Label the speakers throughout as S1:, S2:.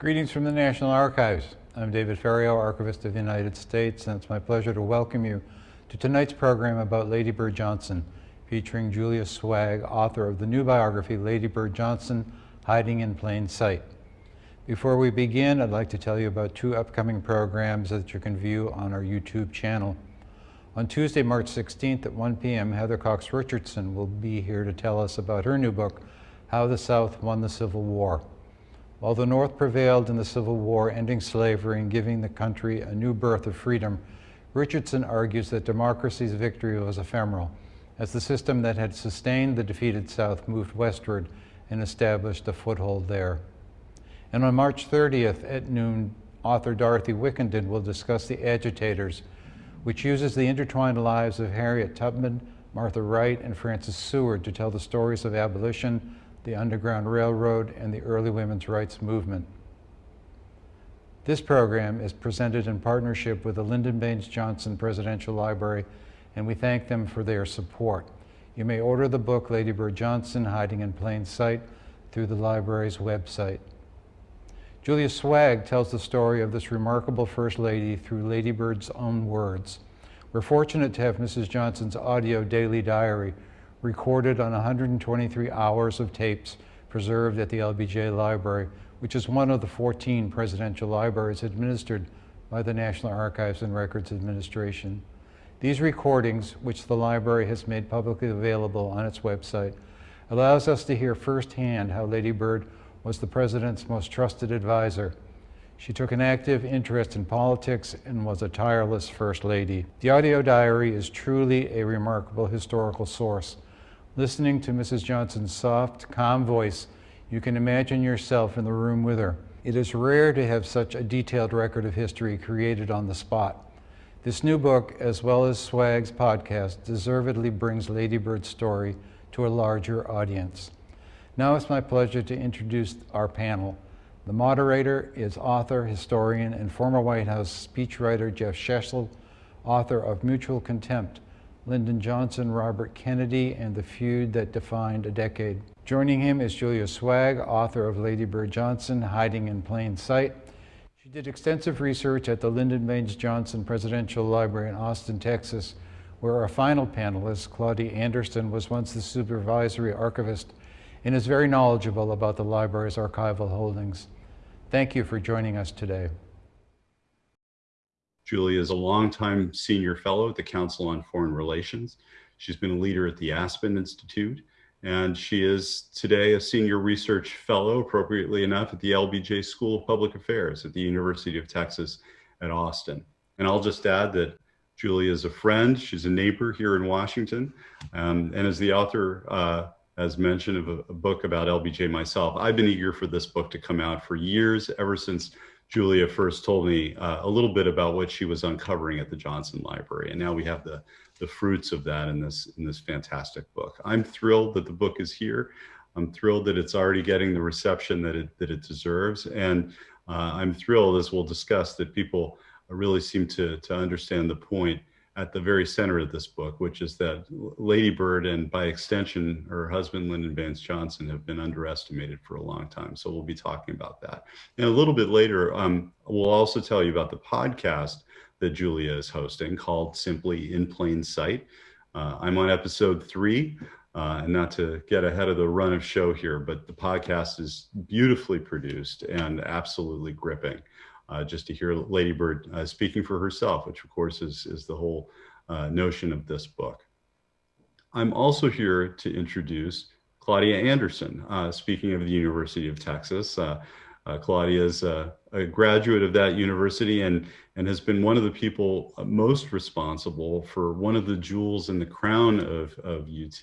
S1: Greetings from the National Archives. I'm David Ferriero, Archivist of the United States, and it's my pleasure to welcome you to tonight's program about Lady Bird Johnson, featuring Julia Sweig, author of the new biography, Lady Bird Johnson, Hiding in Plain Sight. Before we begin, I'd like to tell you about two upcoming programs that you can view on our YouTube channel. On Tuesday, March 16th at 1 p.m., Heather Cox Richardson will be here to tell us about her new book, How the South Won the Civil War. While the North prevailed in the Civil War, ending slavery and giving the country a new birth of freedom, Richardson argues that democracy's victory was ephemeral, as the system that had sustained the defeated South moved westward and established a foothold there. And on March 30th at noon, author Dorothy Wickenden will discuss The Agitators, which uses the intertwined lives of Harriet Tubman, Martha Wright, and Frances Seward to tell the stories of abolition, the Underground Railroad, and the early women's rights movement. This program is presented in partnership with the Lyndon Baines Johnson Presidential Library, and we thank them for their support. You may order the book Lady Bird Johnson, Hiding in Plain Sight, through the library's website. Julia Sweig tells the story of this remarkable First Lady through Lady Bird's own words. We're fortunate to have Mrs. Johnson's audio daily diary recorded on 123 hours of tapes preserved at the LBJ Library, which is one of the 14 presidential libraries administered by the National Archives and Records Administration. These recordings, which the library has made publicly available on its website, allows us to hear firsthand how Lady Bird was the president's most trusted advisor. She took an active interest in politics and was a tireless First Lady. The audio diary is truly a remarkable historical source. Listening to Mrs. Johnson's soft, calm voice, you can imagine yourself in the room with her. It is rare to have such a detailed record of history created on the spot. This new book, as well as Sweig's podcast, deservedly brings Lady Bird's story to a larger audience. Now it's my pleasure to introduce our panel. The moderator is author, historian, and former White House speechwriter Jeff Shesol, author of Mutual Contempt, Lyndon Johnson, Robert Kennedy, and the Feud That Defined a Decade. Joining him is Julia Sweig, author of Lady Bird Johnson, Hiding in Plain Sight. She did extensive research at the Lyndon Baines Johnson Presidential Library in Austin, Texas, where our final panelist, Claudia Anderson, was once the supervisory archivist and is very knowledgeable about the library's archival holdings. Thank you for joining us today.
S2: Julia is a longtime senior fellow at the Council on Foreign Relations. She's been a leader at the Aspen Institute, and she is today a senior research fellow, appropriately enough, at the LBJ School of Public Affairs at the University of Texas at Austin. And I'll just add that Julia is a friend, she's a neighbor here in Washington, um, and is the author uh, as mentioned, of a, a, book about LBJ myself. I've been eager for this book to come out for years, ever since Julia first told me uh, a little bit about what she was uncovering at the Johnson Library. And now we have the, the fruits of that in this, in this fantastic book. I'm thrilled that the book is here. I'm thrilled that it's already getting the reception that it, that it deserves. And uh, I'm thrilled, as we'll discuss, that people really seem to, to understand the point at the very center of this book, which is that Lady Bird and by extension, her husband, Lyndon Baines Johnson, have been underestimated for a long time. So we'll be talking about that. And a little bit later, um, we'll also tell you about the podcast that Julia is hosting called Simply in Plain Sight. Uh, I'm on episode three. Uh, and not to get ahead of the run of show here, but the podcast is beautifully produced and absolutely gripping uh, just to hear Lady Bird uh, speaking for herself, which of course is, is the whole uh, notion of this book. I'm also here to introduce Claudia Anderson, uh, speaking of the University of Texas. Uh, uh, Claudia is a, a, graduate of that university and, and has been one of the people most responsible for one of the jewels in the crown of, of UT,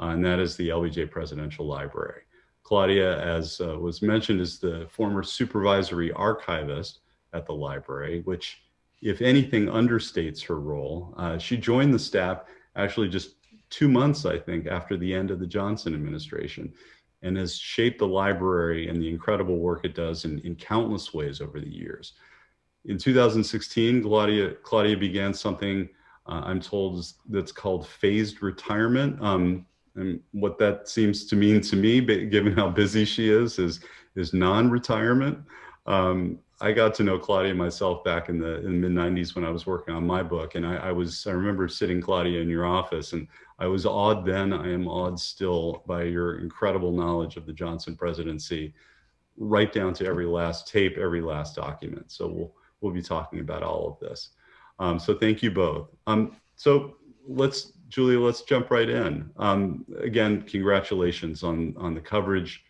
S2: and that is the LBJ Presidential Library. Claudia, as uh, was mentioned, is the former supervisory archivist at the library, which, if anything, understates her role. Uh, she joined the staff actually just two months, I think, after the end of the Johnson administration and has shaped the library and the incredible work it does in, in countless ways over the years. In 2016, Claudia, Claudia began something uh, I'm told that's called phased retirement. Um, and what that seems to mean to me, given how busy she is, is, is non-retirement. Um, I got to know Claudia myself back in the, in the mid 90s when I was working on my book. And I, I, was, I remember sitting Claudia in your office and I was awed then, I am awed still by your incredible knowledge of the Johnson presidency, right down to every last tape, every last document. So we'll, we'll be talking about all of this. Um, so thank you both. Um, so let's, Julia, let's jump right in. Um, again, congratulations on, on the coverage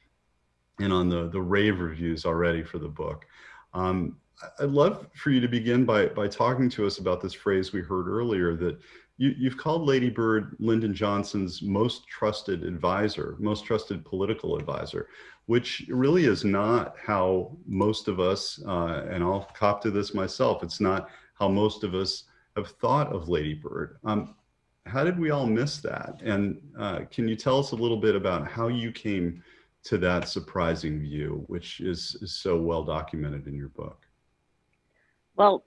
S2: and on the, the rave reviews already for the book. Um, I'd love for you to begin by, by talking to us about this phrase we heard earlier that you, you've called Lady Bird Lyndon Johnson's most trusted advisor, most trusted political advisor, which really is not how most of us, uh, and I'll cop to this myself, it's not how most of us have thought of Lady Bird. Um, how did we all miss that? And uh, can you tell us a little bit about how you came to that surprising view, which is, is so well documented in your book?
S3: Well,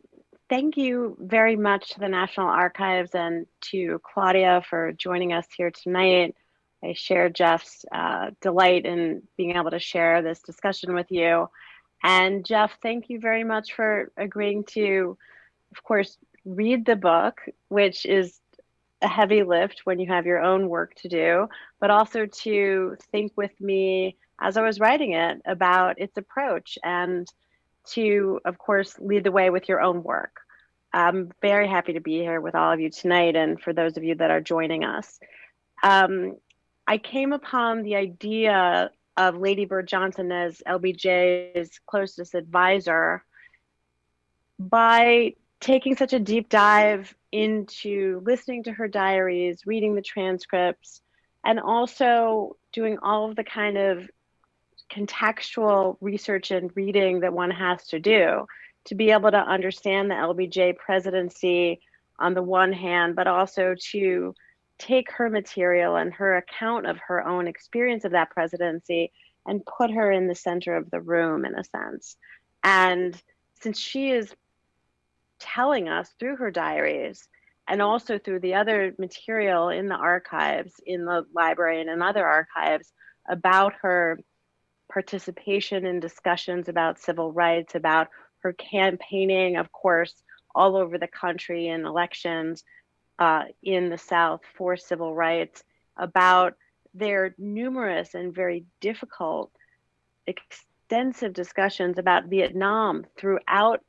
S3: thank you very much to the National Archives and to Claudia for joining us here tonight. I share Jeff's uh, delight in being able to share this discussion with you. And Jeff, thank you very much for agreeing to, of course, read the book, which is a heavy lift when you have your own work to do, but also to think with me as I was writing it about its approach and to, of course, lead the way with your own work. I'm very happy to be here with all of you tonight and for those of you that are joining us. Um, I came upon the idea of Lady Bird Johnson as LBJ's closest advisor by taking such a deep dive into listening to her diaries, reading the transcripts, and also doing all of the kind of contextual research and reading that one has to do to be able to understand the LBJ presidency on the one hand, but also to take her material and her account of her own experience of that presidency and put her in the center of the room in a sense. And since she is telling us through her diaries and also through the other material in the archives, in the library and in other archives about her participation in discussions about civil rights, about her campaigning, of course, all over the country in elections uh, in the South for civil rights, about their numerous and very difficult, extensive discussions about Vietnam throughout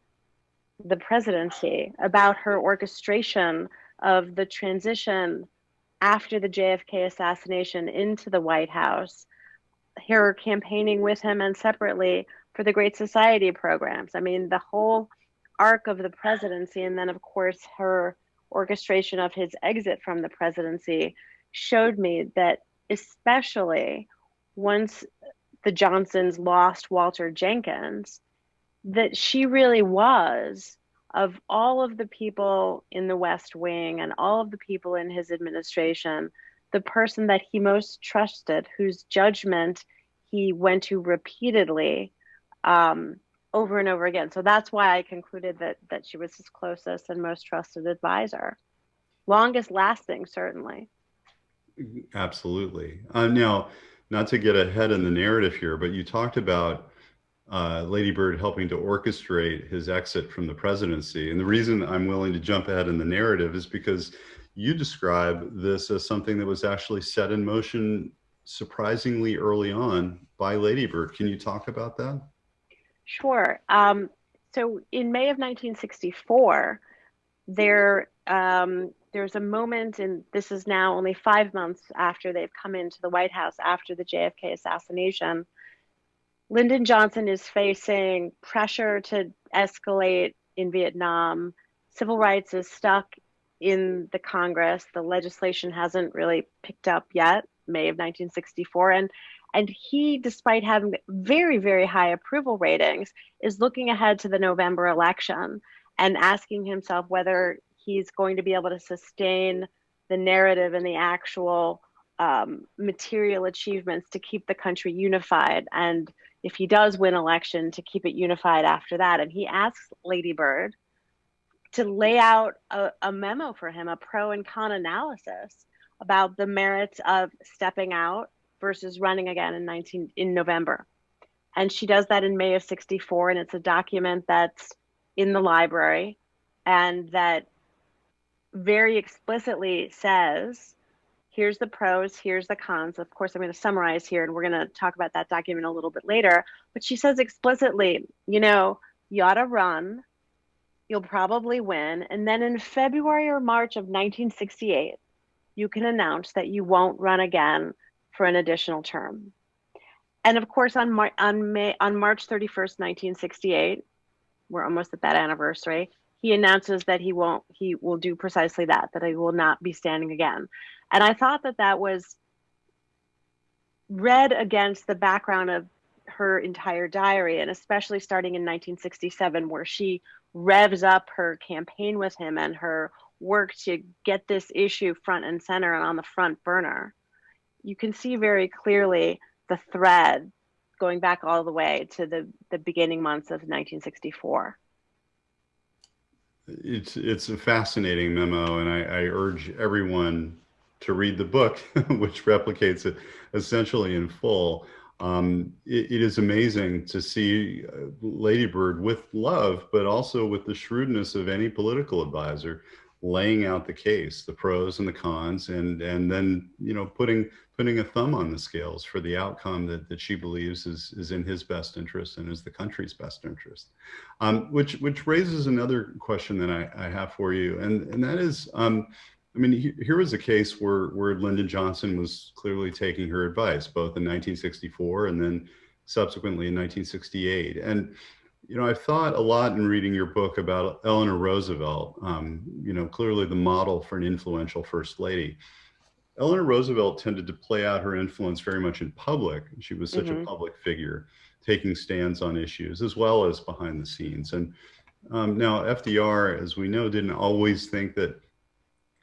S3: the presidency, about her orchestration of the transition after the JFK assassination into the White House, her campaigning with him and separately for the Great Society programs. I mean, the whole arc of the presidency, and then, of course, her orchestration of his exit from the presidency showed me that, especially once the Johnsons lost Walter Jenkins, that she really was of all of the people in the West Wing and all of the people in his administration, the person that he most trusted, whose judgment he went to repeatedly um, over and over again. So that's why I concluded that that she was his closest and most trusted advisor, longest lasting, certainly.
S2: Absolutely. Uh, now, not to get ahead in the narrative here, but you talked about uh, Lady Bird helping to orchestrate his exit from the presidency. And the reason I'm willing to jump ahead in the narrative is because you describe this as something that was actually set in motion surprisingly early on by Lady Bird. Can you talk about that?
S3: Sure. Um, so in May of 1964, there um, there's a moment, and this is now only five months after they've come into the White House after the JFK assassination, Lyndon Johnson is facing pressure to escalate in Vietnam. Civil rights is stuck in the Congress. The legislation hasn't really picked up yet, May of 1964. And, and he, despite having very, very high approval ratings, is looking ahead to the November election and asking himself whether he's going to be able to sustain the narrative and the actual um, material achievements to keep the country unified and if he does win election to keep it unified after that. And he asks Lady Bird to lay out a, a memo for him, a pro and con analysis about the merits of stepping out versus running again in 19 in November. And she does that in May of 64, and it's a document that's in the library and that very explicitly says here's the pros, here's the cons. Of course, I'm going to summarize here and we're going to talk about that document a little bit later. But she says explicitly, you know, you ought to run, you'll probably win. And then in February or March of 1968, you can announce that you won't run again for an additional term. And of course, on, Mar- on, May- on March 31st, 1968, we're almost at that anniversary, he announces that he won't, he will do precisely that, that he will not be standing again. And I thought that that was read against the background of her entire diary, and especially starting in 1967, where she revs up her campaign with him and her work to get this issue front and center and on the front burner. You can see very clearly the thread going back all the way to the, the beginning months of 1964.
S2: It's it's a fascinating memo, and I, I urge everyone to read the book, which replicates it essentially in full. Um, it, it is amazing to see uh, Ladybird with love, but also with the shrewdness of any political advisor laying out the case, the pros and the cons, and and then you know putting putting a thumb on the scales for the outcome that, that she believes is is in his best interest and is the country's best interest. Um, which which raises another question that I, I have for you, and and that is. Um, I mean, he, here was a case where, where Lyndon Johnson was clearly taking her advice, both in 1964 and then subsequently in 1968. And you know, I've thought a lot in reading your book about Eleanor Roosevelt, um, you know, clearly the model for an influential first lady. Eleanor Roosevelt tended to play out her influence very much in public. She was such
S3: Mhm.
S2: a public figure, taking stands on issues as well as behind the scenes. And um, now FDR, as we know, didn't always think that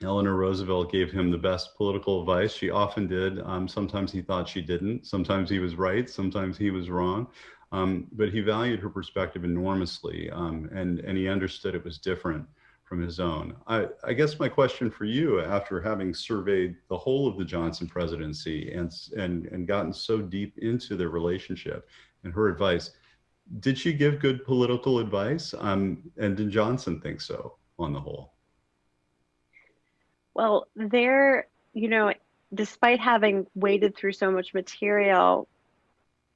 S2: Eleanor Roosevelt gave him the best political advice. She often did. Um, sometimes he thought she didn't. Sometimes he was right. Sometimes he was wrong. Um, but he valued her perspective enormously, um, and and he understood it was different from his own. I, I guess my question for you, after having surveyed the whole of the Johnson presidency and and and gotten so deep into their relationship and her advice, did she give good political advice? Um, and did Johnson think so on the whole?
S3: Well, there, you know, despite having waded through so much material,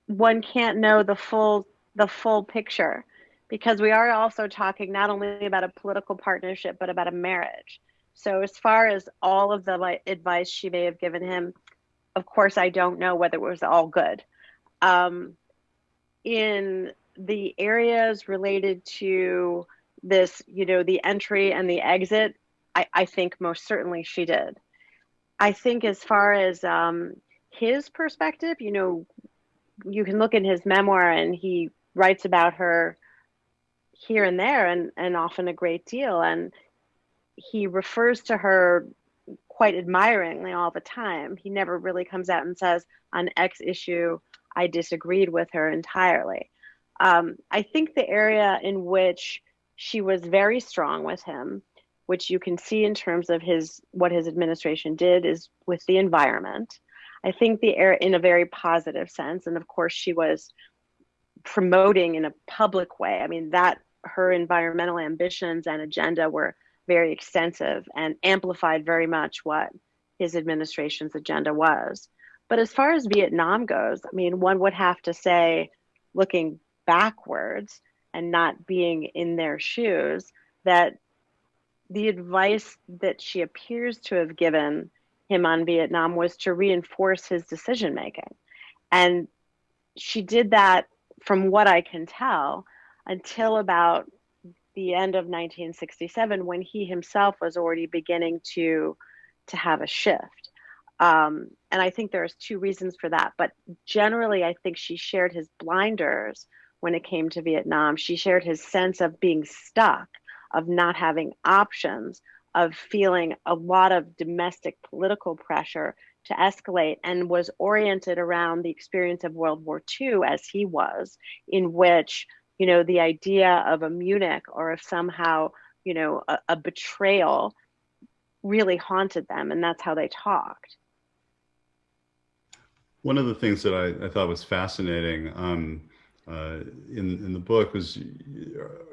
S3: one can't know the full the full picture because we are also talking not only about a political partnership but about a marriage. So as far as all of the advice she may have given him, of course I don't know whether it was all good. Um, in the areas related to this, you know, the entry and the exit, I, I think most certainly she did. I think as far as um, his perspective, you know, you can look in his memoir and he writes about her here and there and, and often a great deal. And he refers to her quite admiringly all the time. He never really comes out and says, on X issue, I disagreed with her entirely. Um, I think the area in which she was very strong with him, which you can see in terms of his what his administration did, is with the environment. I think the air in a very positive sense, and of course she was promoting in a public way. I mean that her environmental ambitions and agenda were very extensive and amplified very much what his administration's agenda was. But as far as Vietnam goes, I mean, one would have to say, looking backwards and not being in their shoes, that the advice that she appears to have given him on Vietnam was to reinforce his decision making. And she did that, from what I can tell, until about the end of 1967 when he himself was already beginning to to have a shift um, and i think there's two reasons for that but generally i think she shared his blinders when it came to vietnam she shared his sense of being stuck of not having options of feeling a lot of domestic political pressure to escalate and was oriented around the experience of world war ii as he was in which you know, the idea of a Munich or of somehow, you know, a, a betrayal really haunted them. And that's how they talked.
S2: One of the things that I, I thought was fascinating, um, uh, in in the book was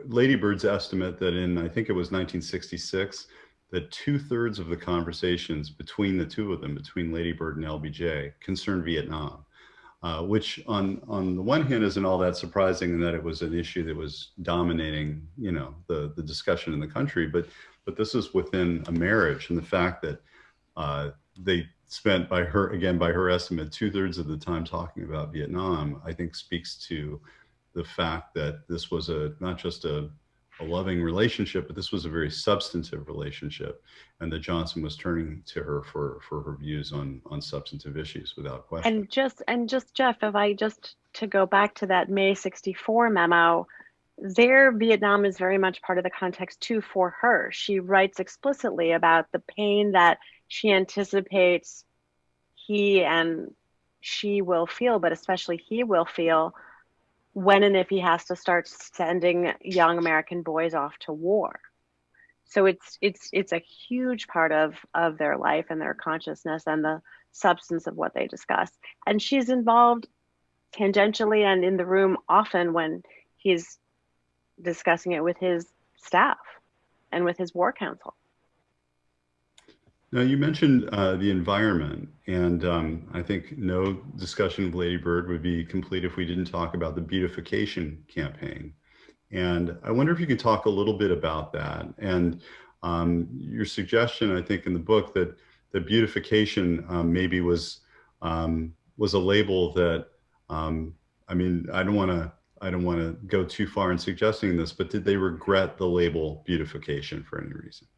S2: Lady Bird's estimate that in I think it was 1966 that two thirds of the conversations between the two of them, between Lady Bird and LBJ, concerned Vietnam. Uh, which on on the one hand isn't all that surprising in that it was an issue that was dominating, you know, the the discussion in the country. But but this is within a marriage, and the fact that uh, they spent by her again by her estimate two thirds of the time talking about Vietnam, I think speaks to the fact that this was a not just a a loving relationship, but this was a very substantive relationship, and that Johnson was turning to her for for her views on on substantive issues without question.
S3: And just and just Jeff, if I just to go back to that May '64 memo, there Vietnam is very much part of the context too for her. She writes explicitly about the pain that she anticipates he and she will feel, but especially he will feel when and if he has to start sending young American boys off to war. So it's it's it's a huge part of of their life and their consciousness and the substance of what they discuss. And she's involved tangentially and in the room often when he's discussing it with his staff and with his war council.
S2: Now, you mentioned uh, the environment, and um, I think no discussion of Lady Bird would be complete if we didn't talk about the beautification campaign. And I wonder if you could talk a little bit about that and um, your suggestion, I think, in the book that the beautification um, maybe was um, was a label that um, I mean, I don't want to I don't want to go too far in suggesting this, but did they regret the label beautification for any reason?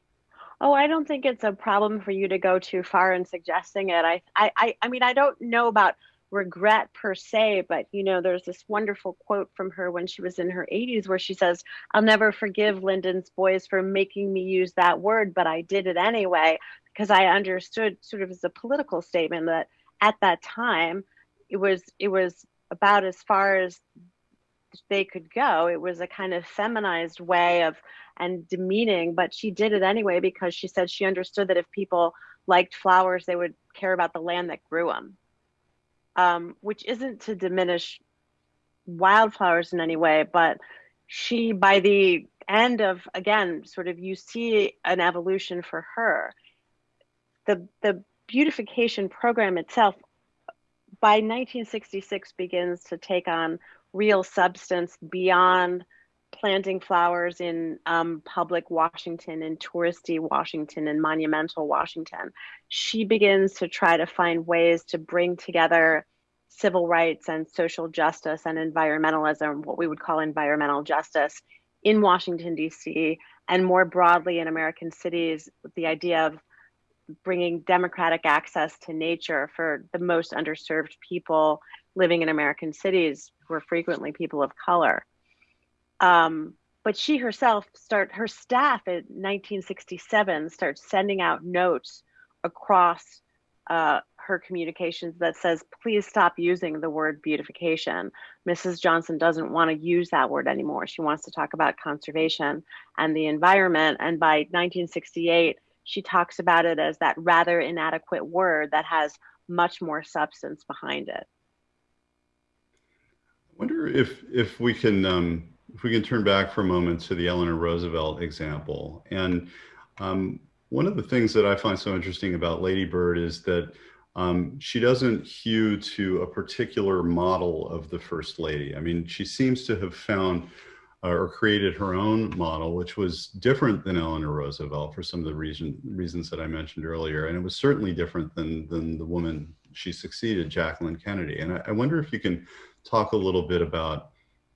S3: Oh, I don't think it's a problem for you to go too far in suggesting it. I, I, I mean, I don't know about regret per se, but you know, there's this wonderful quote from her when she was in her 80s where she says, I'll never forgive Lyndon's boys for making me use that word, but I did it anyway because I understood sort of as a political statement that at that time it was it was about as far as they could go. It was a kind of feminized way of and demeaning, but she did it anyway because she said she understood that if people liked flowers, they would care about the land that grew them. Um, which isn't to diminish wildflowers in any way, but she, by the end of again, sort of you see an evolution for her. The the beautification program itself by 1966 begins to take on real substance beyond planting flowers in um, public Washington and touristy Washington and monumental Washington. She begins to try to find ways to bring together civil rights and social justice and environmentalism, what we would call environmental justice, in Washington, D.C., and more broadly in American cities, with the idea of bringing democratic access to nature for the most underserved people living in American cities who are frequently people of color. Um, but she herself start her staff in 1967 starts sending out notes across uh, her communications that says, please stop using the word beautification. Mrs. Johnson doesn't want to use that word anymore. She wants to talk about conservation and the environment. And by 1968, she talks about it as that rather inadequate word that has much more substance behind it.
S2: I wonder if if we can um, if we can turn back for a moment to the Eleanor Roosevelt example. And um, one of the things that I find so interesting about Lady Bird is that um, she doesn't hew to a particular model of the First Lady. I mean, she seems to have found or created her own model, which was different than Eleanor Roosevelt for some of the reason, reasons that I mentioned earlier. And it was certainly different than, than the woman she succeeded, Jacqueline Kennedy. And I, I wonder if you can talk a little bit about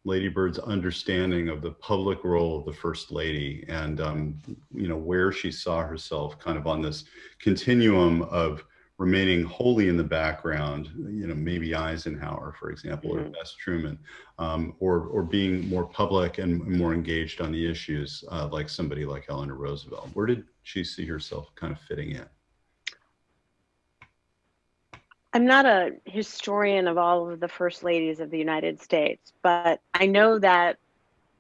S2: Lady Bird's understanding of the public role of the First Lady and, um, you know, where she saw herself kind of on this continuum of remaining wholly in the background, you know, maybe Eisenhower, for example, mm-hmm. or Bess Truman, um, or, or being more public and more engaged on the issues uh, like somebody like Eleanor Roosevelt. Where did she see herself kind of fitting in?
S3: I'm not a historian of all of the first ladies of the United States, but I know that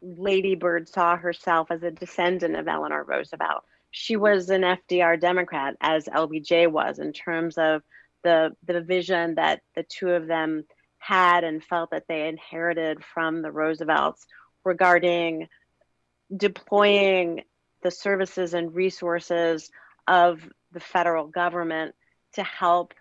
S3: Lady Bird saw herself as a descendant of Eleanor Roosevelt. She was an FDR Democrat, as LBJ was, in terms of the the vision that the two of them had and felt that they inherited from the Roosevelts regarding deploying the services and resources of the federal government to help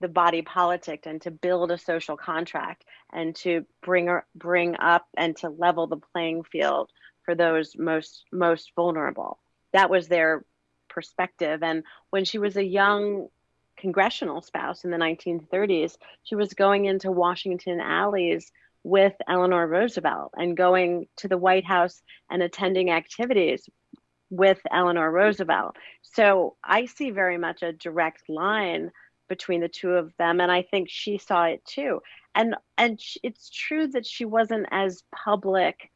S3: the body politic and to build a social contract and to bring bring up and to level the playing field for those most most vulnerable. That was their perspective. And when she was a young congressional spouse in the 1930s, she was going into Washington alleys with Eleanor Roosevelt and going to the White House and attending activities with Eleanor Roosevelt. So I see very much a direct line between the two of them and I think she saw it too. And and it's true that she wasn't as public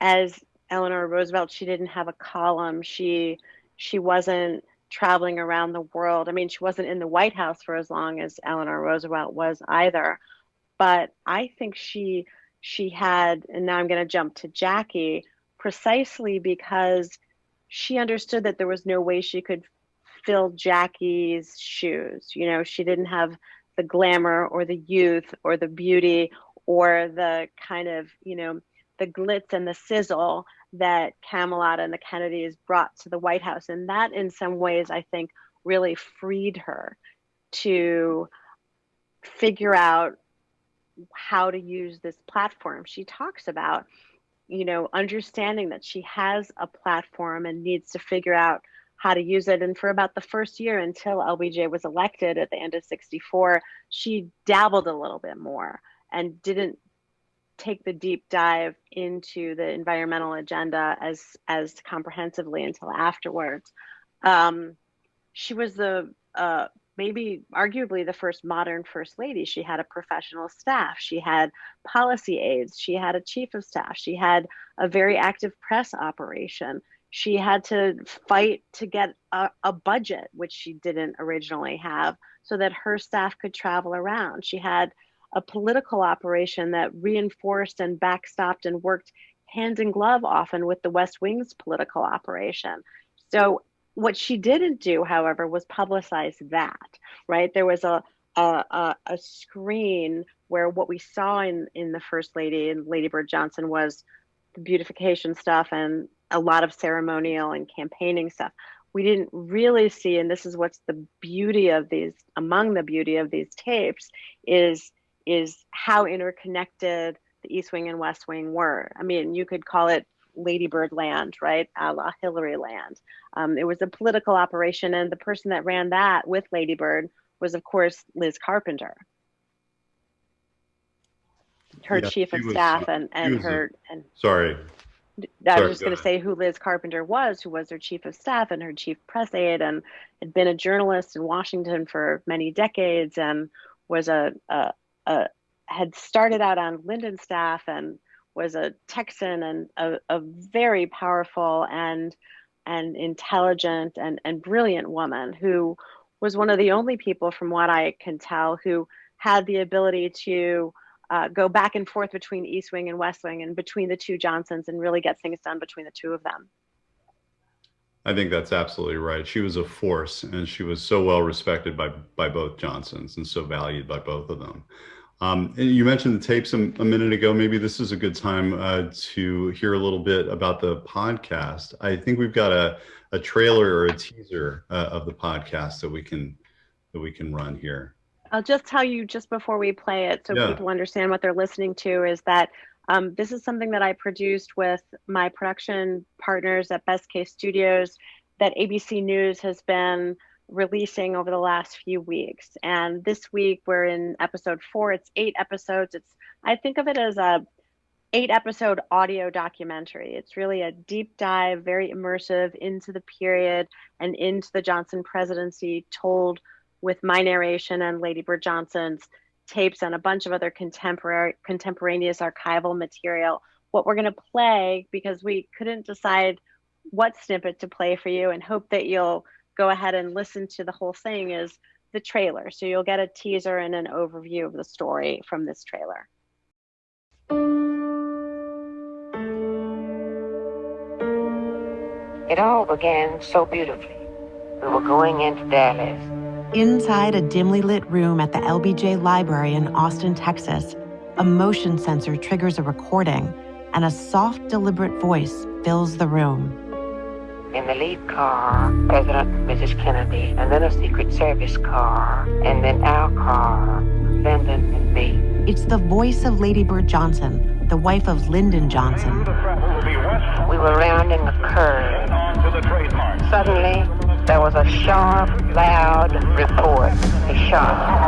S3: as Eleanor Roosevelt. She didn't have a column. She she wasn't traveling around the world. I mean, she wasn't in the White House for as long as Eleanor Roosevelt was either. But I think she she had, and now I'm going to jump to Jackie, precisely because she understood that there was no way she could fill Jackie's shoes. You know, she didn't have the glamour or the youth or the beauty or the kind of, you know, the glitz and the sizzle that Camelot and the Kennedys brought to the White House. And that, in some ways, I think really freed her to figure out how to use this platform. She talks about, you know, understanding that she has a platform and needs to figure out how to use it. And for about the first year until LBJ was elected at the end of 64, she dabbled a little bit more and didn't take the deep dive into the environmental agenda as as comprehensively until afterwards. Um, she was the uh, maybe arguably the first modern first lady. She had a professional staff. She had policy aides. She had a chief of staff. She had a very active press operation. She had to fight to get a, a budget, which she didn't originally have, so that her staff could travel around. She had a political operation that reinforced and backstopped and worked hand in glove often with the West Wing's political operation. So what she didn't do, however, was publicize that, right? There was a, a, a, screen where what we saw in, in the First Lady and Lady Bird Johnson was the beautification stuff and a lot of ceremonial and campaigning stuff. We didn't really see, and this is what's the beauty of these, among the beauty of these tapes, is is how interconnected the East Wing and West Wing were. I mean, you could call it Ladybird land, right? A la Hillary land. Um, it was a political operation, and the person that ran that with Ladybird was, of course, Liz Carpenter, her yeah, chief of was, staff, and and her a, and.
S2: Sorry.
S3: I Sorry, was just going to say who Liz Carpenter was, who was her chief of staff and her chief press aide, and had been a journalist in Washington for many decades, and was a, a uh, had started out on Lyndon's staff and was a Texan and a, a very powerful and and intelligent and, and brilliant woman who was one of the only people, from what I can tell, who had the ability to uh, go back and forth between East Wing and West Wing and between the two Johnsons and really get things done between the two of them.
S2: I think that's absolutely right. She was a force and she was so well respected by, by both Johnsons and so valued by both of them. Um, you mentioned the tapes a, a, minute ago. Maybe this is a good time uh, to hear a little bit about the podcast. I think we've got a, a trailer or a teaser uh, of the podcast that we can that we can run here.
S3: I'll just tell you just before we play it, so yeah. people understand what they're listening to, is that um, this is something that I produced with my production partners at Best Case Studios. That ABC News has been releasing over the last few weeks. And this week we're in episode four. It's eight episodes. It's I think of it as a eight episode audio documentary. It's really a deep dive, very immersive into the period and into the Johnson presidency, told with my narration and Lady Bird Johnson's tapes and a bunch of other contemporary contemporaneous archival material. What we're going to play because we couldn't decide what snippet to play for you and hope that you'll go ahead and listen to the whole thing is the trailer. So you'll get a teaser and an overview of the story from this trailer.
S4: It all began so beautifully. We were going into Dallas, Inside a dimly lit room at the LBJ Library in Austin, Texas, a motion sensor triggers a recording, and a soft, deliberate voice fills the room.
S5: In the lead car, President Mrs. Kennedy, and then a Secret Service car, and then our car, Lyndon and me.
S4: It's the voice of Lady Bird Johnson, the wife of Lyndon Johnson.
S5: We were rounding a curve. Suddenly, there was a sharp, loud report. A shot.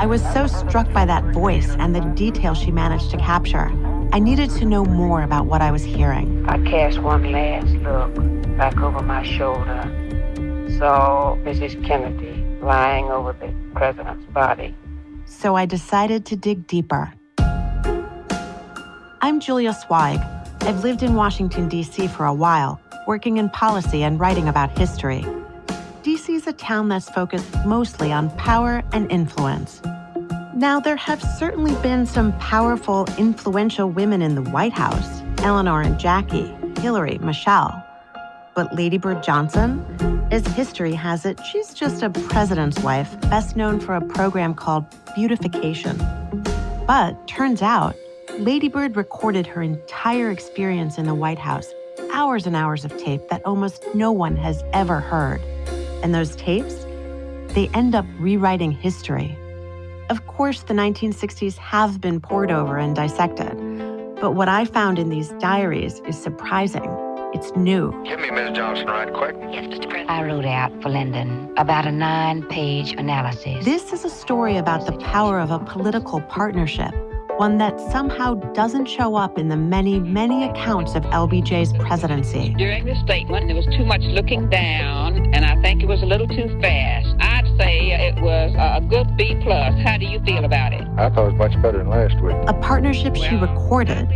S4: I was so struck by that voice and the detail she managed to capture. I needed to know more about what I was hearing.
S5: I cast one last look back over my shoulder. Saw Mrs. Kennedy lying over the president's body.
S4: So I decided to dig deeper. I'm Julia Sweig. I've lived in Washington, D.C. for a while, working in policy and writing about history. D.C. is a town that's focused mostly on power and influence. Now, there have certainly been some powerful, influential women in the White House Eleanor and Jackie, Hillary, Michelle. But Lady Bird Johnson? As history has it, she's just a president's wife, best known for a program called Beautification. But turns out, Lady Bird recorded her entire experience in the White House, hours and hours of tape that almost no one has ever heard. And those tapes, they end up rewriting history. Of course, the 1960s have been pored over and dissected. But what I found in these diaries is surprising. It's new.
S6: Give me Miss Johnson right quick.
S5: Yes, Mr. President. I wrote out for Lyndon about a nine page analysis.
S4: This is a story about the power of a political partnership, one that somehow doesn't show up in the many, many accounts of LBJ's presidency.
S7: During the statement, there was too much looking down, and I think it was a little too fast. I'd say it was a good B plus. How do you feel about it?
S6: I thought it was much better than last week.
S4: A partnership she recorded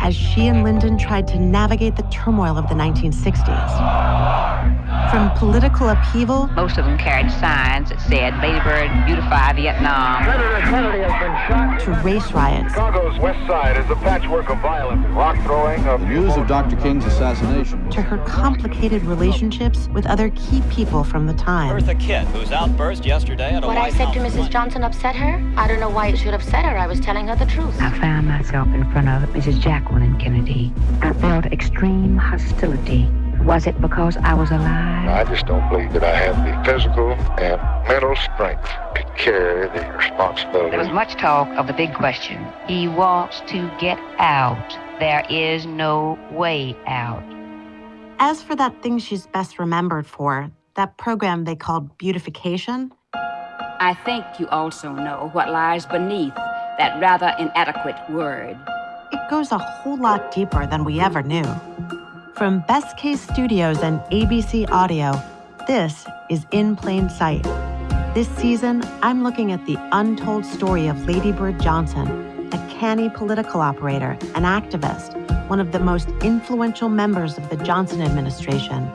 S4: as she and Lyndon tried to navigate the turmoil of the 1960s. From political upheaval
S7: Most of them carried signs that said, Lady Bird, beautify Vietnam.
S6: Senator Kennedy has been shot.
S4: to race riots,
S6: Chicago's west side is a patchwork of violence, rock throwing, of
S8: News of Dr. King's assassination.
S4: to her complicated relationships with other key people from the time.
S9: Eartha Kitt, whose outburst yesterday at a
S10: What I
S9: White
S10: said to Mrs.
S9: lunch.
S10: Johnson upset her? I don't know why it should upset her. I was telling her the truth.
S5: I found myself in front of Mrs. Jacqueline Kennedy. I felt extreme hostility. Was it because I was alive?
S6: I just don't believe that I have the physical and mental strength to carry the responsibility.
S5: There was much talk of the big question. He wants to get out. There is no way out.
S4: As for that thing she's best remembered for, that program they called Beautification,
S11: I think you also know what lies beneath that rather inadequate word.
S4: it goes a whole lot deeper than we ever knew. From Best Case Studios and ABC Audio, this is In Plain Sight. This season, I'm looking at the untold story of Lady Bird Johnson, a canny political operator, an activist, one of the most influential members of the Johnson administration,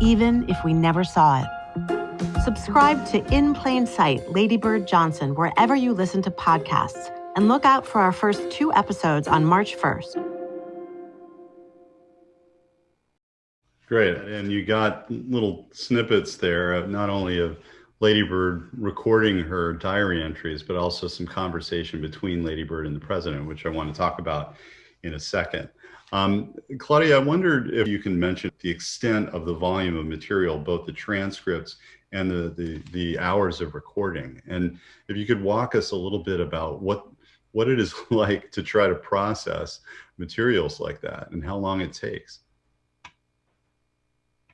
S4: even if we never saw it. Subscribe to In Plain Sight, Lady Bird Johnson, wherever you listen to podcasts, and look out for our first two episodes on March 1st.
S2: Great. And you got little snippets there, of not only of Lady Bird recording her diary entries, but also some conversation between Lady Bird and the president, which I want to talk about in a second. Um, Claudia, I wondered if you can mention the extent of the volume of material, both the transcripts and the, the, the hours of recording. And if you could walk us a little bit about what, what it is like to try to process materials like that and how long it takes.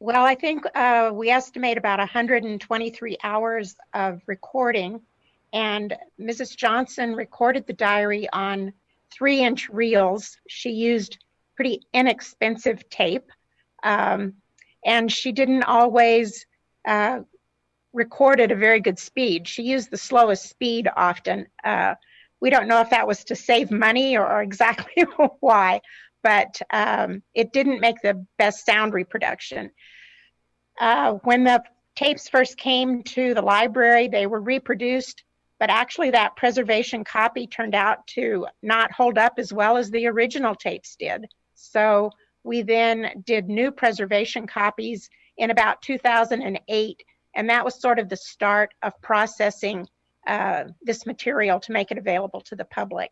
S12: Well, I think uh, we estimate about 123 hours of recording, and Mrs. Johnson recorded the diary on three inch reels. She used pretty inexpensive tape, um, and she didn't always uh, record at a very good speed. She used the slowest speed often. Uh, we don't know if that was to save money or, or exactly why, but um, it didn't make the best sound reproduction. Uh, when the tapes first came to the library, they were reproduced, but actually that preservation copy turned out to not hold up as well as the original tapes did. So we then did new preservation copies in about 2008 And that was sort of the start of processing uh, this material to make it available to the public.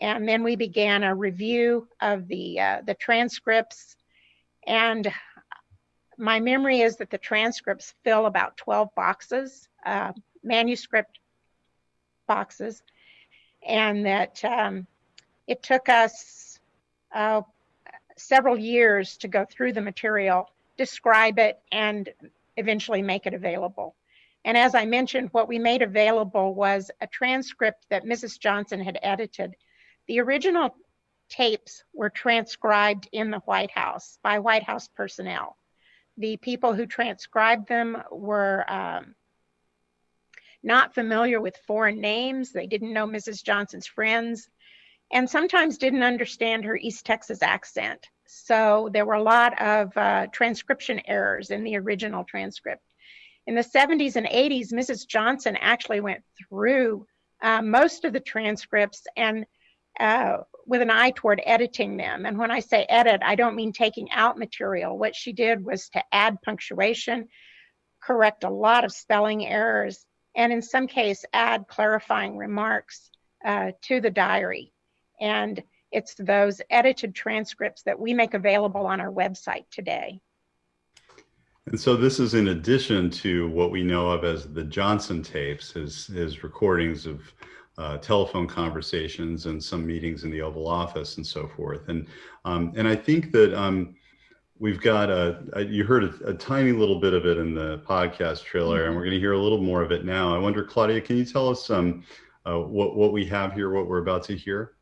S12: And then we began a review of the, uh, the transcripts. And my memory is that the transcripts fill about 12 boxes, uh, manuscript boxes, and that um, it took us uh, several years to go through the material, describe it, and eventually make it available. And as I mentioned, what we made available was a transcript that Mrs. Johnson had edited. The original tapes were transcribed in the White House by White House personnel. The people who transcribed them were um, not familiar with foreign names. They didn't know Mrs. Johnson's friends and sometimes didn't understand her East Texas accent. So there were a lot of uh, transcription errors in the original transcript. In the 70s and 80s, Mrs. Johnson actually went through uh, most of the transcripts and uh, with an eye toward editing them. And when I say edit, I don't mean taking out material. What she did was to add punctuation, correct a lot of spelling errors, and in some case, add clarifying remarks uh, to the diary. And it's those edited transcripts that we make available on our website today.
S2: And so this is in addition to what we know of as the Johnson tapes, his, his recordings of uh, telephone conversations and some meetings in the Oval Office and so forth. And, um, and I think that um, we've got a, a you heard a, a, tiny little bit of it in the podcast trailer, and we're going to hear a little more of it now. I wonder, Claudia, can you tell us um, uh, what, what we have here, what we're about to hear?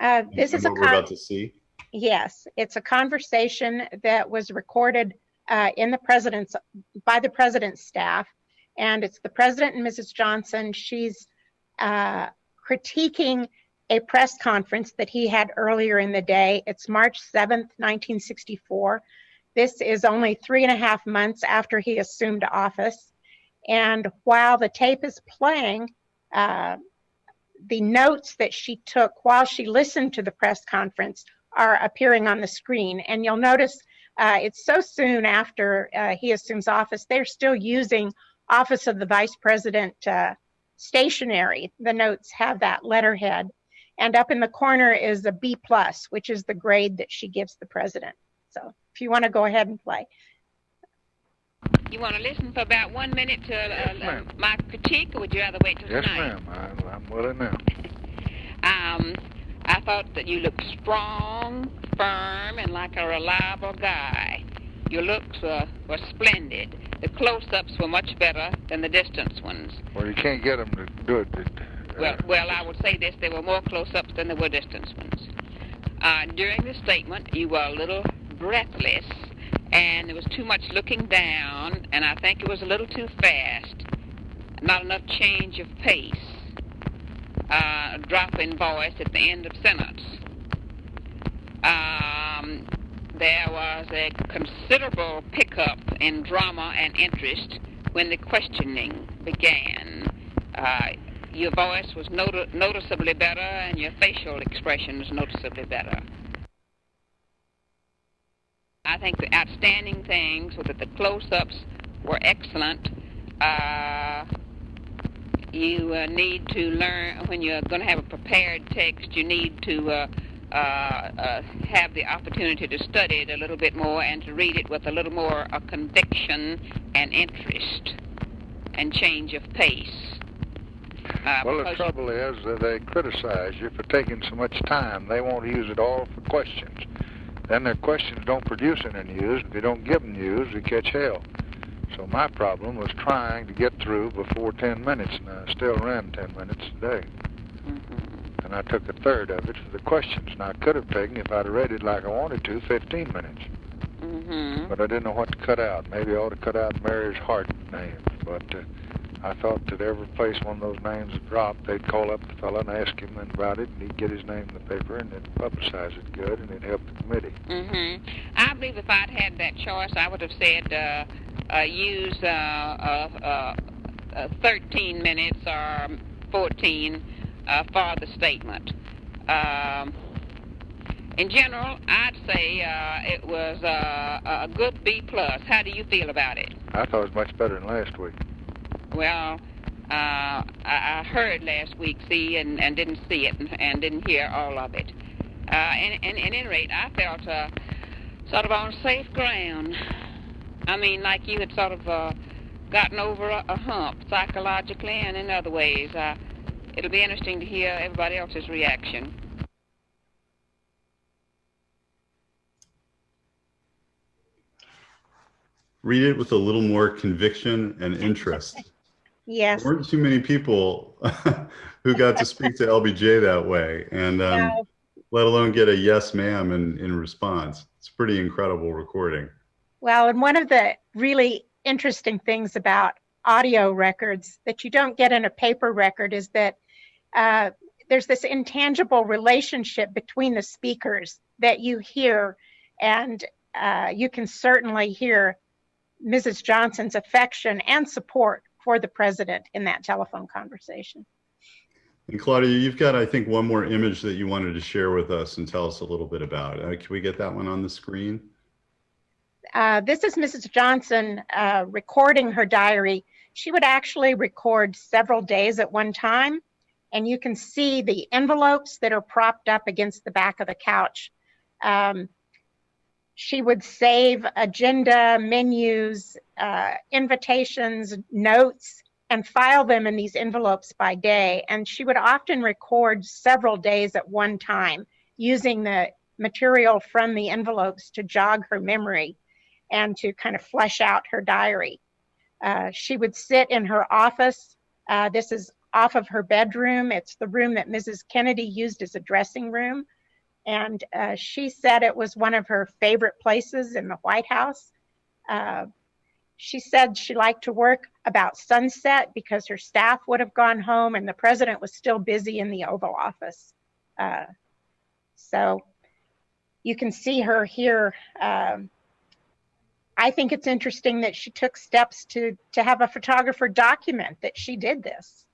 S12: Uh, this
S2: and
S12: is a
S2: what we're about to see.
S12: Yes, it's a conversation that was recorded uh, in the president's by the president's staff, and it's the president and Mrs. Johnson. She's uh, critiquing a press conference that he had earlier in the day. It's March 7th, 1964. This is only three and a half months after he assumed office. And while the tape is playing, uh, the notes that she took while she listened to the press conference are appearing on the screen. And you'll notice uh, it's so soon after uh, he assumes office, they're still using Office of the Vice President uh, stationery. The notes have that letterhead. And up in the corner is a B plus, which is the grade that she gives the president. So if you want to go ahead and play.
S7: You want to listen for about one minute to uh,
S6: yes,
S7: my critique, or would you rather wait till
S6: yes,
S7: tonight?
S6: Yes, ma'am. I'm willing now.
S7: um, I thought that you looked strong, firm, and like a reliable guy. Your looks uh, were splendid. The close-ups were much better than the distance ones.
S6: Well, you can't get them to do it. Uh,
S7: well, well, I would say this: there were more close-ups than there were distance ones. Uh, during the statement, you were a little breathless and there was too much looking down, and I think it was a little too fast. Not enough change of pace. Uh, drop in voice at the end of sentence. Um, there was a considerable pickup in drama and interest when the questioning began. Uh, your voice was not- noticeably better, and your facial expression was noticeably better. I think the outstanding things were that the close-ups were excellent. Uh, you uh, need to learn when you're going to have a prepared text. You need to uh, uh, have the opportunity to study it a little bit more and to read it with a little more uh, conviction and interest and change of pace. Uh,
S6: well, the trouble is that they criticize you for taking so much time. They won't use it all for questions. Then their questions don't produce any news. If you don't give them news, you catch hell. So my problem was trying to get through before 10 minutes, and I still ran 10 minutes today. Mm-hmm. And I took a third of it for the questions. Now, I could have taken, if I'd read it like I wanted to, 15 minutes.
S7: Mm-hmm.
S6: But I didn't know what to cut out. Maybe I ought to cut out Mary's Hart name. But uh, I thought that every place one of those names dropped, they'd call up the fellow and ask him about it, and he'd get his name in the paper, and they'd publicize it good, and it'd help the committee.
S7: Mm-hmm. I believe if I'd had that choice, I would have said uh, uh, use uh, uh, uh 13 minutes or 14 uh, for the statement. Um, in general, I'd say uh, it was uh, a good B plus. How do you feel about it?
S6: I thought it was much better than last week.
S7: Well, uh, I, I heard last week, see, and, and didn't see it, and, and didn't hear all of it. Uh, and, and, and at any rate, I felt uh, sort of on safe ground. I mean, like you had sort of uh, gotten over a, a hump psychologically and in other ways. Uh, it'll be interesting to hear everybody else's reaction.
S2: Read it with a little more conviction and interest.
S12: Yes.
S2: There weren't too many people who got to speak to LBJ that way, and um,
S12: No.
S2: let alone get a yes, ma'am, in, in response. It's a pretty incredible recording.
S12: Well, and one of the really interesting things about audio records that you don't get in a paper record is that uh, there's this intangible relationship between the speakers that you hear, and uh, you can certainly hear Mrs. Johnson's affection and support for the president in that telephone conversation.
S2: And Claudia, you've got, I think, one more image that you wanted to share with us and tell us a little bit about. Uh, can we get that one on the screen?
S12: Uh, this is Mrs. Johnson uh, recording her diary. She would actually record several days at one time, and you can see the envelopes that are propped up against the back of the couch. Um, she would save agenda, menus, uh, invitations, notes, and file them in these envelopes by day. And she would often record several days at one time using the material from the envelopes to jog her memory and to kind of flesh out her diary. Uh, she would sit in her office. Uh, this is off of her bedroom. It's the room that Mrs. Kennedy used as a dressing room. And uh, she said it was one of her favorite places in the White House. Uh, she said she liked to work about sunset because her staff would have gone home and the president was still busy in the Oval Office. Uh, so you can see her here. Um, I think it's interesting that she took steps to to have a photographer document that she did this.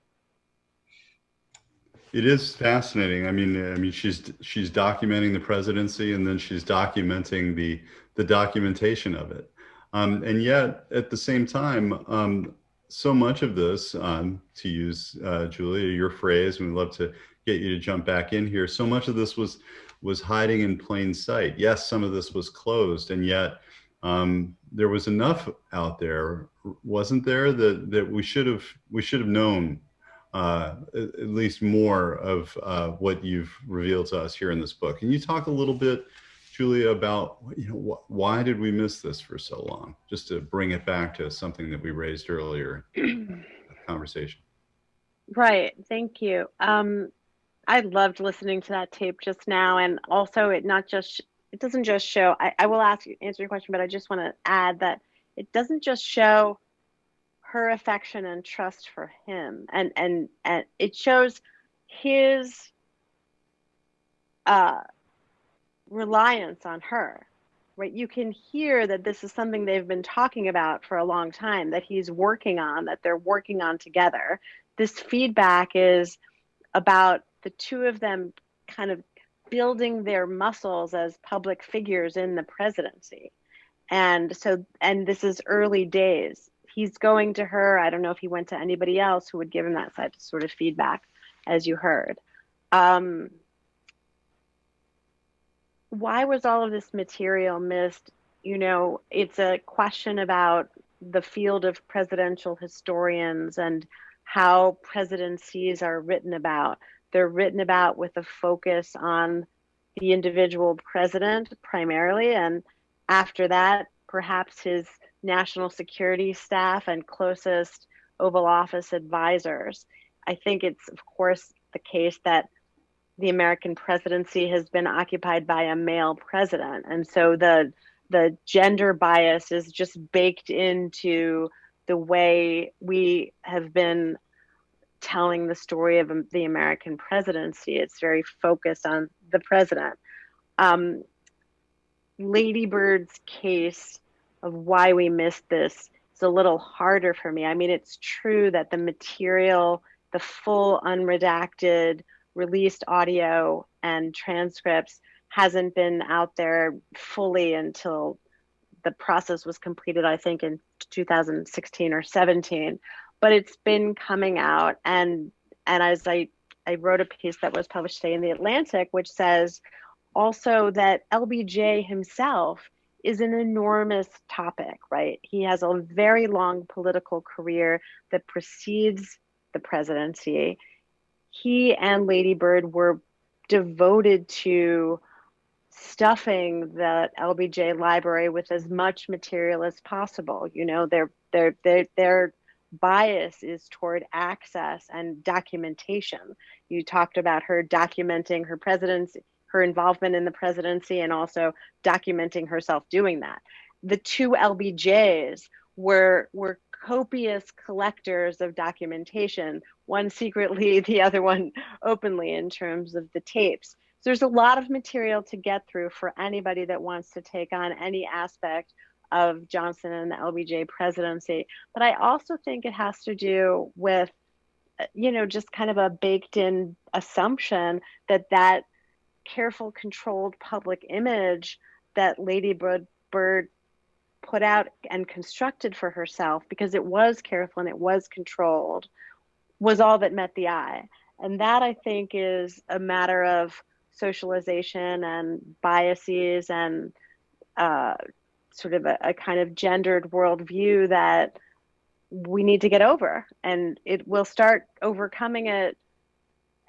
S2: It is fascinating. I mean, I mean, she's she's documenting the presidency, and then she's documenting the the documentation of it. Um, and yet, at the same time, um, so much of this, um, to use uh, Julia your phrase, and we'd love to get you to jump back in here. So much of this was was hiding in plain sight. Yes, some of this was closed, and yet um, there was enough out there, wasn't there, that that we should have we should have known uh, at least more of uh, what you've revealed to us here in this book. Can you talk a little bit, Julia, about you know wh why did we miss this for so long? Just to bring it back to something that we raised earlier in the conversation.
S3: Right. Thank you. Um, I loved listening to that tape just now, and also it not just it doesn't just show. I, I will ask answer your question, but I just want to add that it doesn't just show her affection and trust for him, and and and it shows his uh, reliance on her. Right. You can hear that this is something they've been talking about for a long time. That he's working on. That they're working on together. This feedback is about the two of them kind of building their muscles as public figures in the presidency. And so, and this is early days. He's going to her. I don't know if he went to anybody else who would give him that sort of feedback, as you heard. Um, why was all of this material missed? You know, it's a question about the field of presidential historians and how presidencies are written about. They're written about with a focus on the individual president primarily, and after that, perhaps his national security staff and closest Oval Office advisors. I think it's, of course, the case that the American presidency has been occupied by a male president, and so the the gender bias is just baked into the way we have been telling the story of the American presidency. It's very focused on the president. Um, Lady Bird's case of why we missed this is a little harder for me. I mean, it's true that the material, the full unredacted, released audio and transcripts hasn't been out there fully until the process was completed, I think, in 2016 or 17. But it's been coming out, and and as I I wrote a piece that was published today in the Atlantic, which says also that LBJ himself is an enormous topic, right? He has a very long political career that precedes the presidency. He and Lady Bird were devoted to stuffing the LBJ library with as much material as possible. You know, their their their their bias is toward access and documentation. You talked about her documenting her presidency, her involvement in the presidency, and also documenting herself doing that. The two LBJs were were copious collectors of documentation, one secretly, the other one openly in terms of the tapes. So there's a lot of material to get through for anybody that wants to take on any aspect of Johnson and the LBJ presidency. But I also think it has to do with, uh, you know, just kind of a baked in assumption that that careful, controlled public image that Lady Bird, put out and constructed for herself, because it was careful and it was controlled, was all that met the eye. And that I think is a matter of socialization and biases and uh, sort of a, a kind of gendered worldview that we need to get over. And it will start overcoming it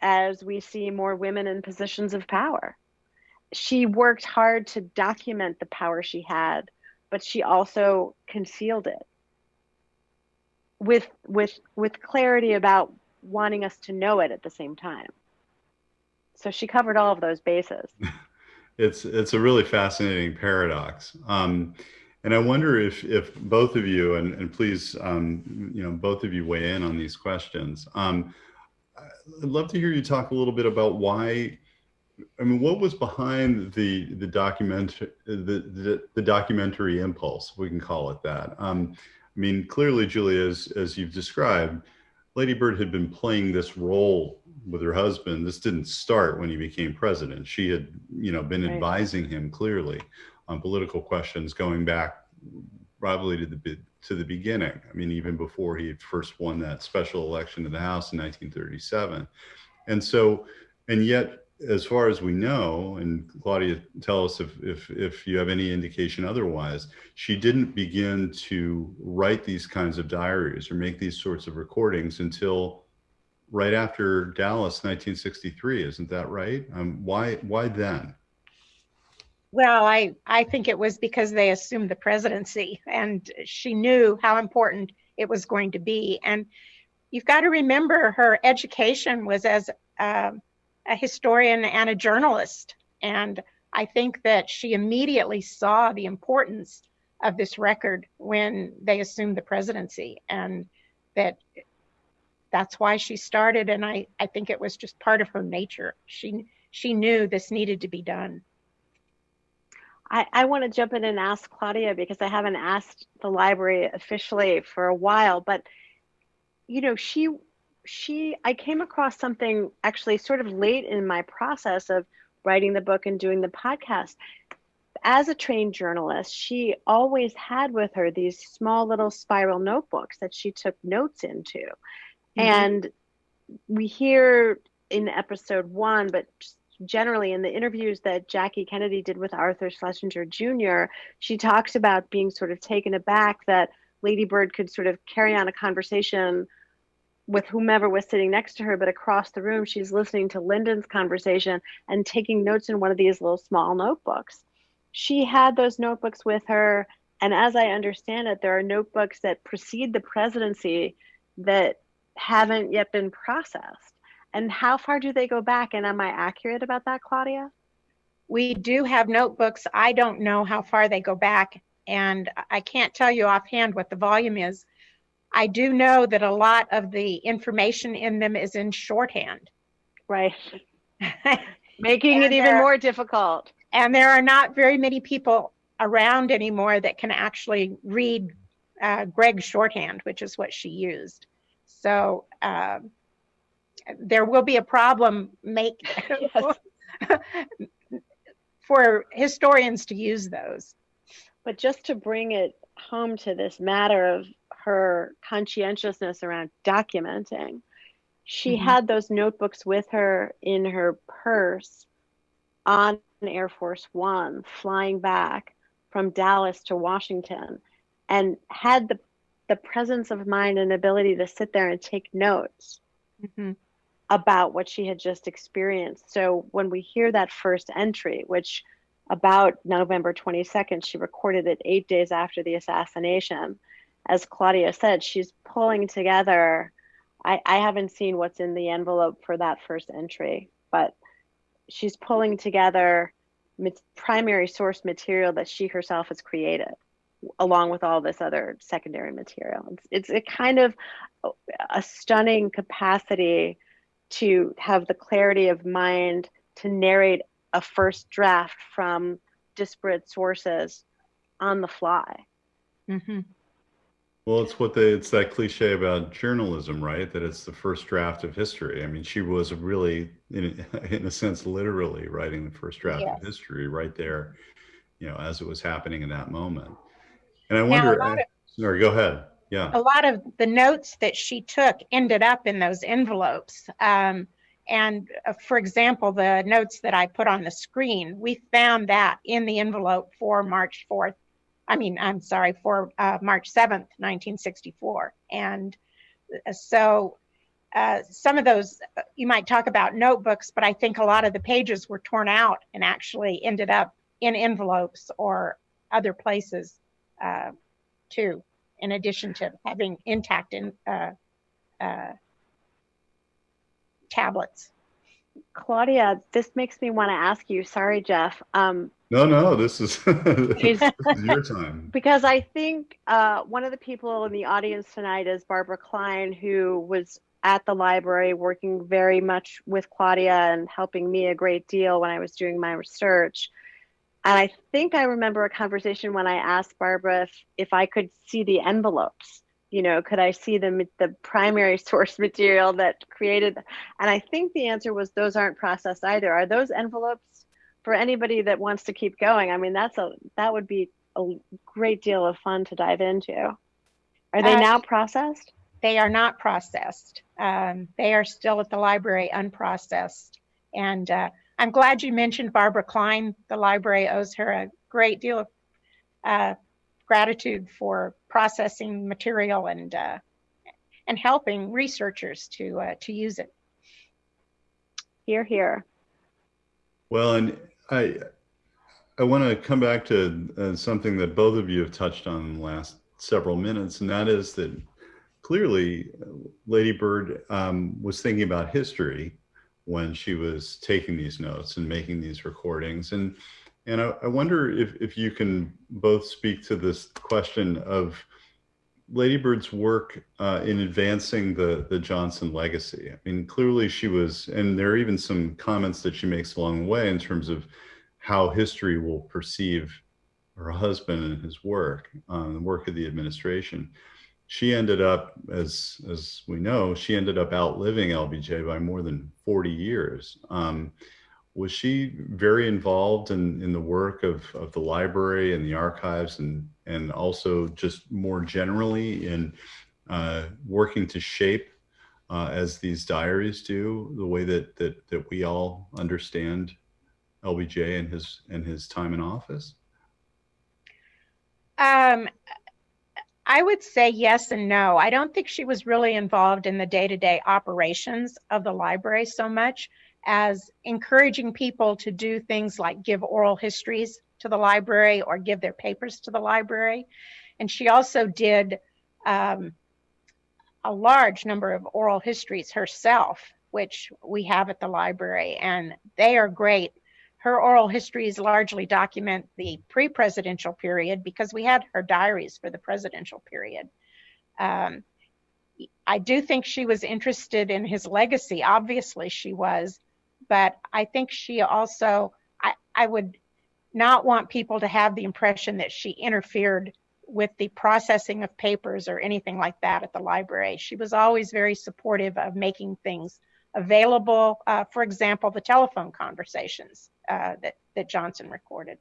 S3: as we see more women in positions of power. She worked hard to document the power she had, but she also concealed it with with with clarity about wanting us to know it at the same time. So she covered all of those bases.
S2: it's it's a really fascinating paradox. Um, and I wonder if if both of you and, and please um, you know both of you weigh in on these questions. Um, I'd love to hear you talk a little bit about why. I mean, what was behind the the document the, the, the documentary impulse? We can call it that. Um, I mean, clearly, Julia, as as you've described, Lady Bird had been playing this role with her husband. This didn't start when he became president. She had, you know, been right. advising him clearly on political questions going back probably to the to the beginning. I mean, even before he had first won that special election to the House in 1937. And so, and yet, as far as we know, and Claudia, tell us if, if, if you have any indication otherwise, she didn't begin to write these kinds of diaries or make these sorts of recordings until right after Dallas, 1963. Isn't that right? Um, why, why then?
S12: Well, I, I think it was because they assumed the presidency and she knew how important it was going to be. And you've got to remember her education was as uh, a historian and a journalist. And I think that she immediately saw the importance of this record when they assumed the presidency and that that's why she started. And I, I think it was just part of her nature. She, she knew this needed to be done.
S3: I, I want to jump in and ask Claudia because I haven't asked the library officially for a while, but you know, she she I came across something actually sort of late in my process of writing the book and doing the podcast. As a trained journalist, she always had with her these small little spiral notebooks that she took notes into. Mm-hmm. And we hear in episode one, but generally in the interviews that Jackie Kennedy did with Arthur Schlesinger Jr., she talks about being sort of taken aback that Lady Bird could sort of carry on a conversation with whomever was sitting next to her, but across the room, she's listening to Lyndon's conversation and taking notes in one of these little small notebooks. She had those notebooks with her. And as I understand it, there are notebooks that precede the presidency that haven't yet been processed. And how far do they go back? And am I accurate about that, Claudia?
S12: We do have notebooks. I don't know how far they go back, and I can't tell you offhand what the volume is. I do know that a lot of the information in them is in shorthand.
S3: Right. Making it even more difficult.
S12: And there are not very many people around anymore that can actually read uh, Gregg's shorthand, which is what she used. So, um, there will be a problem make for historians to use those.
S3: But just to bring it home to this matter of her conscientiousness around documenting, she
S12: Mhm.
S3: had those notebooks with her in her purse on Air Force One, flying back from Dallas to Washington, and had the the presence of mind and ability to sit there and take notes
S12: Mhm.
S3: About what she had just experienced. So when we hear that first entry, which about November 22nd, she recorded it eight days after the assassination. As Claudia said, she's pulling together. I, I haven't seen what's in the envelope for that first entry, but she's pulling together primary source material that she herself has created along with all this other secondary material. It's, it's a kind of a stunning capacity to have the clarity of mind to narrate a first draft from disparate sources on the fly.
S12: Mm-hmm.
S2: Well, it's what they, it's that cliche about journalism, right? That it's the first draft of history. I mean, she was really, in, in a sense, literally writing the first draft
S12: Yes.
S2: of history right there, you know, as it was happening in that moment. And I
S12: Now, a
S2: wonder,
S12: lot of-
S2: sorry, go ahead. Yeah.
S12: a lot of the notes that she took ended up in those envelopes. Um, and uh, for example, the notes that I put on the screen, we found that in the envelope for March 4th. I mean, I'm sorry, for uh, March 7th, 1964. And uh, so uh, some of those, uh, you might talk about notebooks, but I think a lot of the pages were torn out and actually ended up in envelopes or other places uh, too in addition to having intact in uh, uh, tablets.
S3: Claudia, this makes me want to ask you, sorry, Jeff, um,
S2: No, no, this is,
S3: Is-
S2: this is your time.
S3: because I think uh, one of the people in the audience tonight is Barbara Cline, who was at the library working very much with Claudia and helping me a great deal when I was doing my research. And I think I remember a conversation when I asked Barbara if, if I could see the envelopes. You know, could I see the the primary source material that created? And I think the answer was those aren't processed either. Are those envelopes for anybody that wants to keep going? I mean, that's a that would be a great deal of fun to dive into. Are they
S12: Uh,
S3: now processed?
S12: They are not processed. Um, they are still at the library unprocessed. And uh, I'm glad you mentioned Barbara Cline. The library owes her a great deal of uh, gratitude for processing material and uh, and helping researchers to uh, to use it.
S3: Here, here.
S2: Well, and I, I want to come back to uh, something that both of you have touched on in the last several minutes, and that is that clearly uh, Lady Bird um, was thinking about history when she was taking these notes and making these recordings. And and I, I wonder if, if you can both speak to this question of Lady Bird's work uh, in advancing the, the Johnson legacy. I mean, clearly she was, and there are even some comments that she makes along the way in terms of how history will perceive her husband and his work, um, the work of the administration. She ended up, as as we know, she ended up outliving LBJ by more than 40 years. Um, was she very involved in, in the work of, of the library and the archives and, and also just more generally in uh, working to shape, uh, as these diaries do, the way that, that, that we all understand LBJ and his, and his time in office?
S12: Um, I would say yes and no. I don't think she was really involved in the day-to-day operations of the library so much as encouraging people to do things like give oral histories to the library or give their papers to the library. And she also did um, a large number of oral histories herself, which we have at the library, and they are great. Her oral histories largely document the pre presidential period because we had her diaries for the presidential period. Um, I do think she was interested in his legacy. Obviously, she was but I think she also, I, I would not want people to have the impression that she interfered with the processing of papers or anything like that at the library. She was always very supportive of making things available. Uh, for example, the telephone conversations uh, that, that Johnson recorded.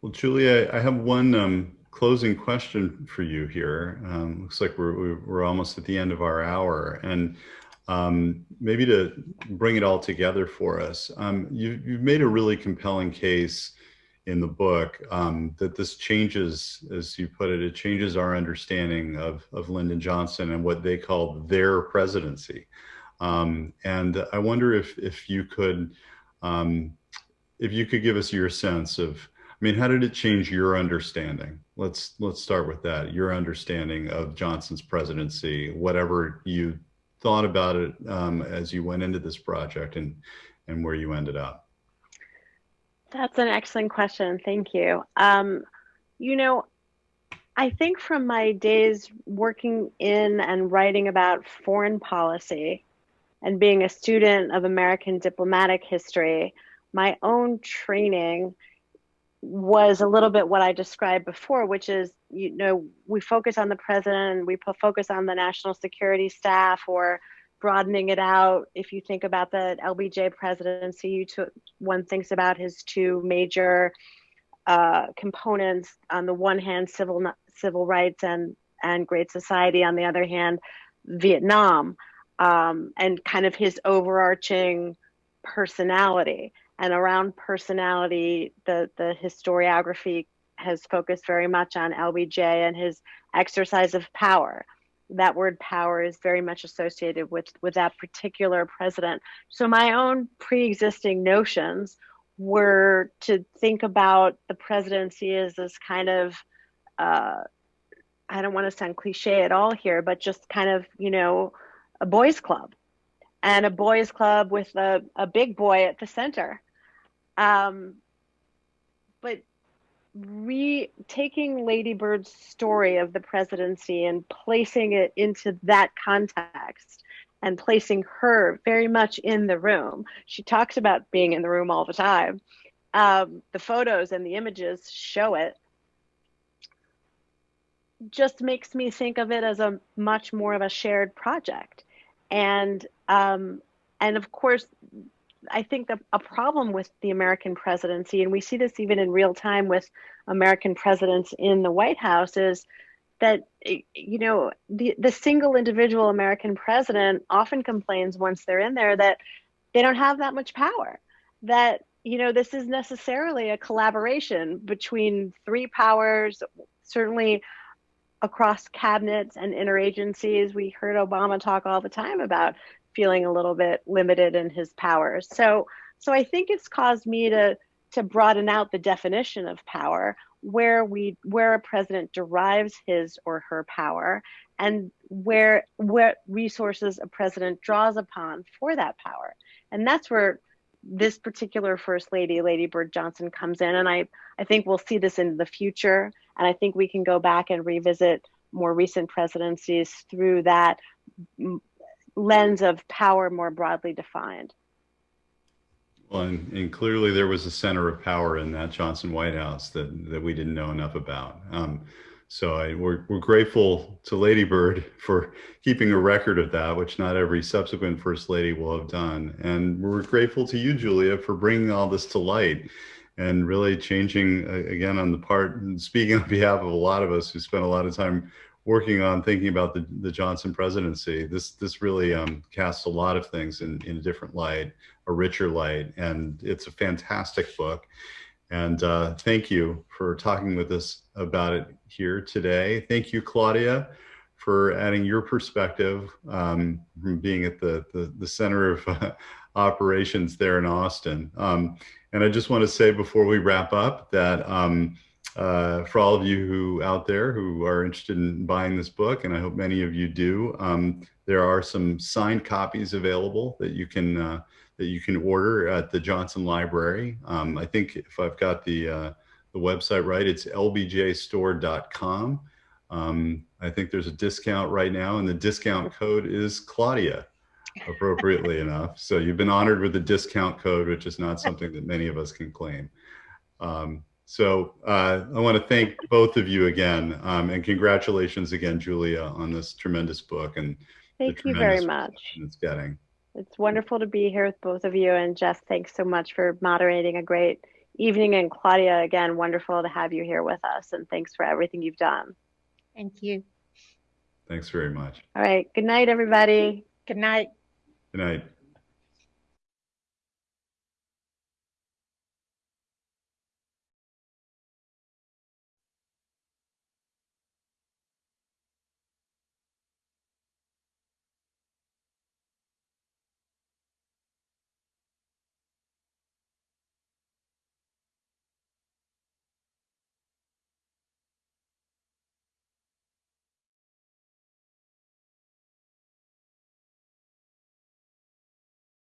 S2: Well, Julia, I have one um, closing question for you here. Um, looks like we're, we're almost at the end of our hour. And um, maybe to bring it all together for us, um, you, you've made a really compelling case in the book um, that this changes, as you put it, it changes our understanding of, of Lyndon Johnson and what they call their presidency. Um, and I wonder if, if you could, um, if you could give us your sense of, I mean, how did it change your understanding? Let's let's start with that. Your understanding of Johnson's presidency, whatever you thought about it um, as you went into this project, and and where you ended up.
S3: That's an excellent question. Thank you. Um, you know, I think from my days working in and writing about foreign policy and being a student of American diplomatic history, my own training was a little bit what I described before, which is, you know, we focus on the president, we focus on the national security staff, or broadening it out. If you think about the LBJ presidency, you one thinks about his two major uh, components. On the one hand, civil civil rights and and Great Society. On the other hand, Vietnam, um, and kind of his overarching personality and around personality, the, the historiography has focused very much on LBJ and his exercise of power. That word power is very much associated with, with that particular president. So my own pre-existing notions were to think about the presidency as this kind of uh, I don't want to sound cliche at all here, but just kind of, you know, a boys club and a boys club with a, a big boy at the center um, but re taking Lady Bird's story of the presidency and placing it into that context and placing her very much in the room. She talks about being in the room all the time. Um, the photos and the images show it. Just makes me think of it as a much more of a shared project, and um, and of course I think that a problem with the American presidency, and we see this even in real time with American presidents in the White House, is that you know the the single individual American president often complains once they're in there that they don't have that much power. That you know this is necessarily a collaboration between three powers, certainly across cabinets and interagencies. We heard Obama talk all the time about feeling a little bit limited in his powers. So so I think it's caused me to to broaden out the definition of power where we where a president derives his or her power and where what resources a president draws upon for that power. And that's where this particular first lady, Lady Bird Johnson, comes in. And I, I think we'll see this in the future. And I think we can go back and revisit more recent presidencies through that lens of power more broadly defined.
S2: Well, and, and, clearly there was a center of power in that Johnson White House that, that we didn't know enough about. Um, so I, we're, we're grateful to Lady Bird for keeping a record of that, which not every subsequent First Lady will have done. And we're grateful to you, Julia, for bringing all this to light and really changing, uh, again, on the part, speaking on behalf of a lot of us who spent a lot of time working on thinking about the, the Johnson presidency, this this really um, casts a lot of things in, in a different light, a richer light, and it's a fantastic book. And uh, thank you for talking with us about it here today. Thank you, Claudia, for adding your perspective um, from being at the, the, the center of uh, operations there in Austin. Um, and I just want to say before we wrap up that um, uh, for all of you who out there who are interested in buying this book, and I hope many of you do, um, there are some signed copies available that you can uh, that you can order at the Johnson Library. Um, I think if I've got the uh, the website right, it's lbjstore.com. Um, I think there's a discount right now, and the discount code is Claudia, appropriately enough. So you've been honored with the discount code, which is not something that many of us can claim. Um, so uh, I want to thank both of you again, um, and congratulations again, Julia, on this tremendous book and
S3: thank you very much.
S2: It's getting.
S3: It's wonderful to be here with both of you, and Jess, thanks so much for moderating a great evening. And Claudia, again, wonderful to have you here with us. And thanks for everything you've done.
S12: Thank you.
S2: Thanks very much.
S3: All right. Good night, everybody.
S12: Good night.
S2: Good night.